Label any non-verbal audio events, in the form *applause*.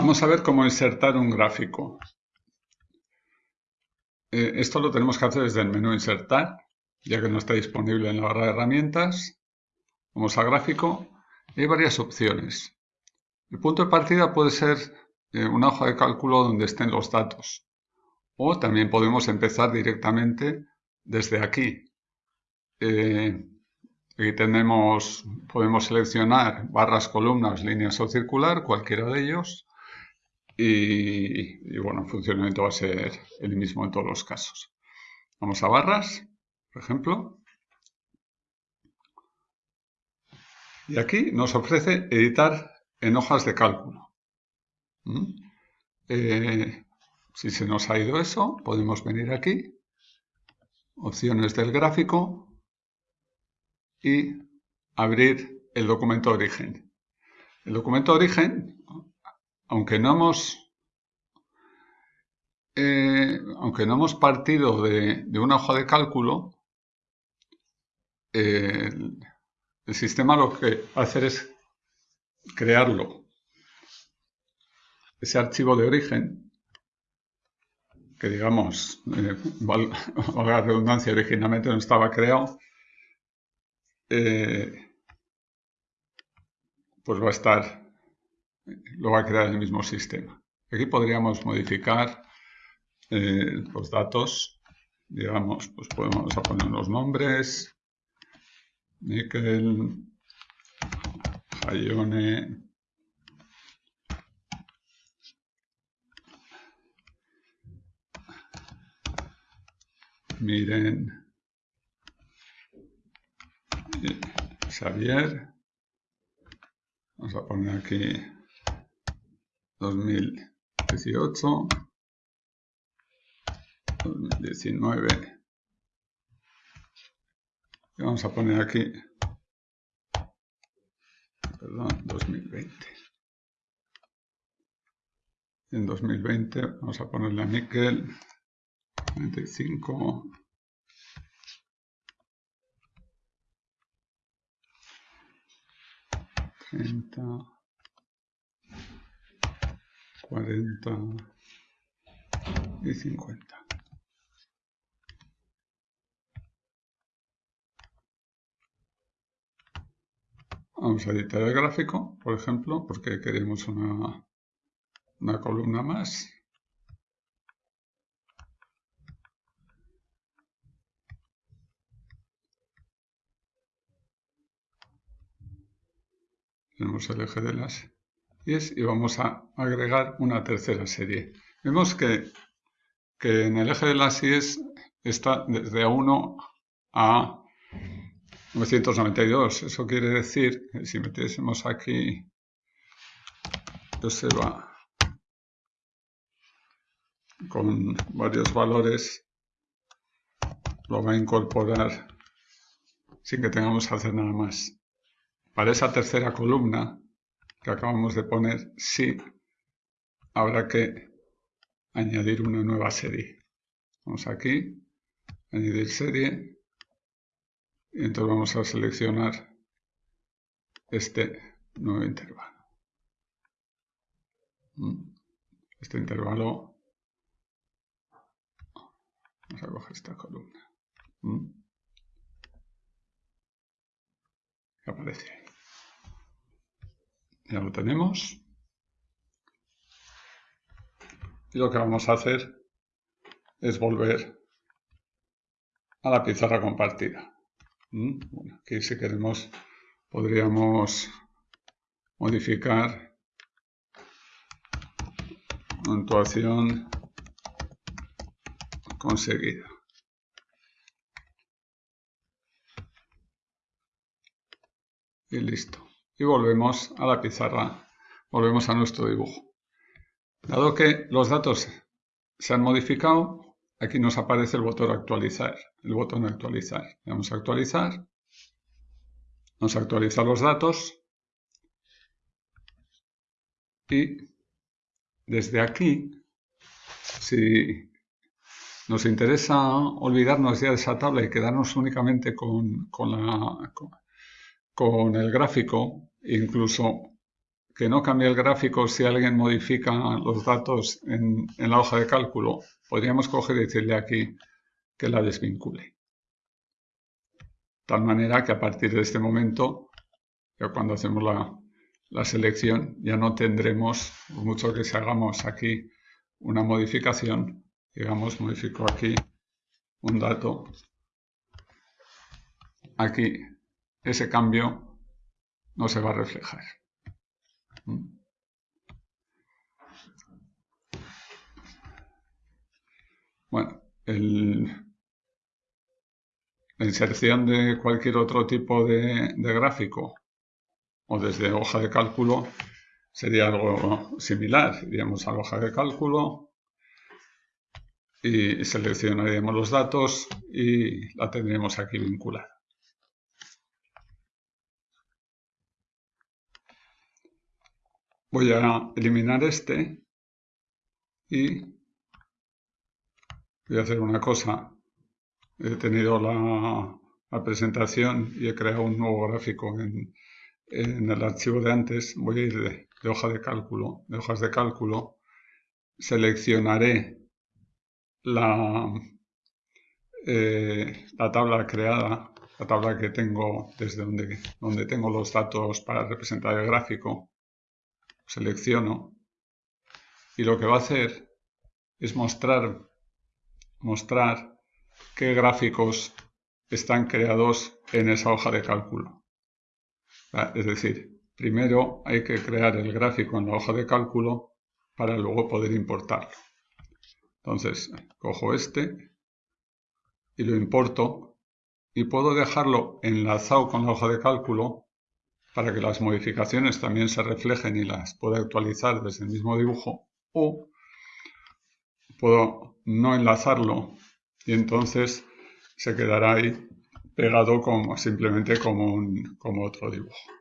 Vamos a ver cómo insertar un gráfico. Eh, esto lo tenemos que hacer desde el menú Insertar, ya que no está disponible en la barra de herramientas. Vamos a Gráfico hay varias opciones. El punto de partida puede ser eh, una hoja de cálculo donde estén los datos. O también podemos empezar directamente desde aquí. Eh, aquí tenemos, podemos seleccionar barras, columnas, líneas o circular, cualquiera de ellos. Y, bueno, el funcionamiento va a ser el mismo en todos los casos. Vamos a barras, por ejemplo. Y aquí nos ofrece editar en hojas de cálculo. ¿Mm? Eh, si se nos ha ido eso, podemos venir aquí, opciones del gráfico y abrir el documento de origen. El documento de origen aunque no hemos, eh, aunque no hemos partido de, una hoja de cálculo, eh, el, sistema lo que hacer es crearlo. Ese archivo de origen, que digamos, eh, *laughs* la redundancia, originalmente no estaba creado, pues va a estar lo va a crear el mismo sistema. Aquí podríamos modificar eh, los datos, digamos, pues podemos poner los nombres, Nickel, Hayone, Miren, Xavier, vamos a poner aquí 2018, 2019. Y vamos a poner aquí, perdón, 2020. En 2020 vamos a ponerle a níquel 95. Treinta. 40 y 50. Vamos a editar el gráfico, por ejemplo, porque queremos una, una columna más. Tenemos el eje de las y vamos a agregar una tercera serie. Vemos que, en el eje de las IES está desde A1 a 992. Eso quiere decir que si metiésemos aquí, se va con varios valores, lo va a incorporar sin que tengamos que hacer nada más. Para esa tercera columna que acabamos de poner, sí habrá que añadir una nueva serie. Vamos aquí, añadir serie, y entonces vamos a seleccionar este nuevo intervalo. Mm. Este intervalo, vamos a coger esta columna. Mm. Aparece ahí. Ya lo tenemos. Y lo que vamos a hacer es volver a la pizarra compartida. ¿Mm? aquí si queremos podríamos modificar puntuación conseguida. Y listo y volvemos a la pizarra, volvemos a nuestro dibujo. Dado que los datos se han modificado, aquí nos aparece el botón actualizar, el botón actualizar. Vamos a actualizar, vamos a actualizar los datos y desde aquí, si nos interesa olvidarnos ya de esa tabla y quedarnos únicamente con, con el gráfico, incluso que no cambie el gráfico si alguien modifica los datos en, la hoja de cálculo, podríamos coger y decirle aquí que la desvincule. De tal manera que a partir de este momento, ya cuando hacemos la, la selección, ya no tendremos, por mucho que si hagamos aquí una modificación, digamos, modifico aquí un dato, aquí ese cambio no se va a reflejar. Bueno, la inserción de cualquier otro tipo de, gráfico o desde hoja de cálculo sería algo similar. Iríamos a la hoja de cálculo y seleccionaríamos los datos y la tendríamos aquí vinculada. Voy a eliminar este y voy a hacer una cosa. He tenido la, presentación y he creado un nuevo gráfico en, el archivo de antes. Voy a ir de, hoja de cálculo, de hojas de cálculo. Seleccionaré la, eh, la tabla creada, la tabla que tengo desde donde, donde tengo los datos para representar el gráfico selecciono y lo que va a hacer es mostrar, mostrar qué gráficos están creados en esa hoja de cálculo. Es decir, primero hay que crear el gráfico en la hoja de cálculo para luego poder importarlo. Entonces, cojo este y lo importo y puedo dejarlo enlazado con la hoja de cálculo para que las modificaciones también se reflejen y las pueda actualizar desde el mismo dibujo o puedo no enlazarlo y entonces se quedará ahí pegado como simplemente como, como otro dibujo.